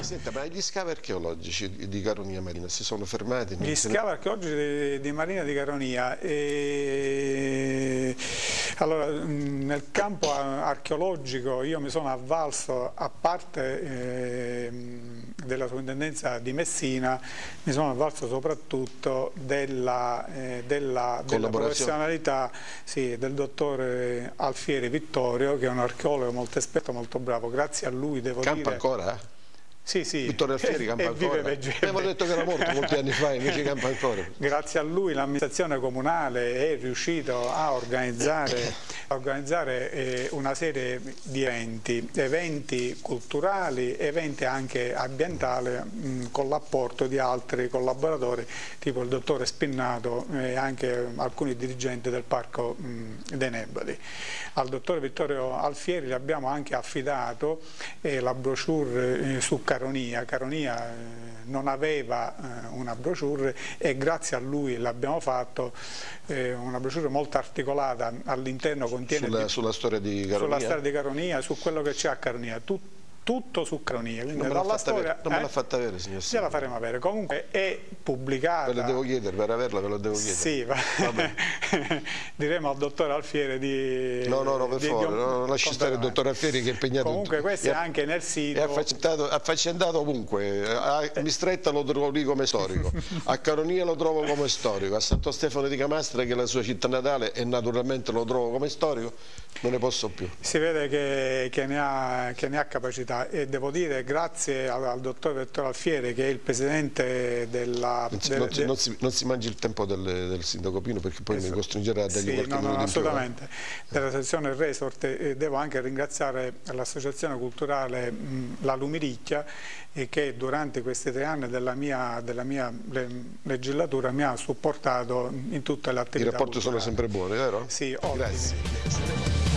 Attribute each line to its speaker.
Speaker 1: Senta, ma gli scavi archeologici di Caronia Marina si sono fermati?
Speaker 2: Gli scavi archeologici di, di Marina di Caronia, e... allora, nel campo archeologico io mi sono avvalso, a parte eh, della sovrintendenza di Messina, mi sono avvalso soprattutto della, eh, della, della professionalità sì, del dottore Alfieri Vittorio, che è un archeologo molto esperto, molto bravo. Grazie a lui devo
Speaker 1: Campa
Speaker 2: dire...
Speaker 1: ancora?
Speaker 2: Sì, sì.
Speaker 1: Vittorio Alfieri campa ancora. Abbiamo detto che era morto molti anni fa, invece campa ancora.
Speaker 2: Grazie a lui l'amministrazione comunale è riuscito a organizzare, a organizzare eh, una serie di eventi, eventi culturali, eventi anche ambientali mh, con l'apporto di altri collaboratori, tipo il dottore Spinnato e anche alcuni dirigenti del Parco mh, dei Neboli. Al dottore Vittorio Alfieri gli abbiamo anche affidato eh, la brochure eh, su Caronia, Caronia eh, non aveva eh, una brochure e grazie a lui l'abbiamo fatto, eh, una brochure molto articolata all'interno contiene...
Speaker 1: Sulla, di, sulla, storia di Caronia?
Speaker 2: Sulla storia di Caronia, su quello che c'è a Caronia. Tut, tutto su Cronia.
Speaker 1: Non me l'ha fatta, eh? fatta, avere, signor
Speaker 2: Ce la faremo avere. Comunque è pubblicata.
Speaker 1: Ve la devo chiedere, per averla ve la devo chiedere.
Speaker 2: Sì, diremo al dottor Alfieri di...
Speaker 1: No, no, no, per favore, no, lasci stare il dottor Alfieri che è impegnato.
Speaker 2: Comunque questo è anche nel sito.
Speaker 1: È affaccendato, affaccendato ovunque. A Mistretta lo trovo lì come storico, a Caronia lo trovo come storico, a Santo Stefano di Camastra che è la sua città natale e naturalmente lo trovo come storico, non ne posso più.
Speaker 2: Si vede che, che, ne, ha, che ne ha capacità e devo dire grazie al, al dottor Vettore Alfiere che è il presidente della...
Speaker 1: Non si, non,
Speaker 2: de,
Speaker 1: non si, non si mangi il tempo del, del, sindaco Pino perché poi esatto. mi costringerà a dargli
Speaker 2: sì,
Speaker 1: qualche
Speaker 2: no, no, assolutamente. Più. Della sezione Resort e devo anche ringraziare l'associazione culturale mh, La Lumiricchia che durante questi tre anni della mia, della mia legislatura mi ha supportato in tutte le attività
Speaker 1: I rapporti
Speaker 2: culturali.
Speaker 1: sono sempre buoni, vero?
Speaker 2: Sì, ottimi.
Speaker 1: Grazie.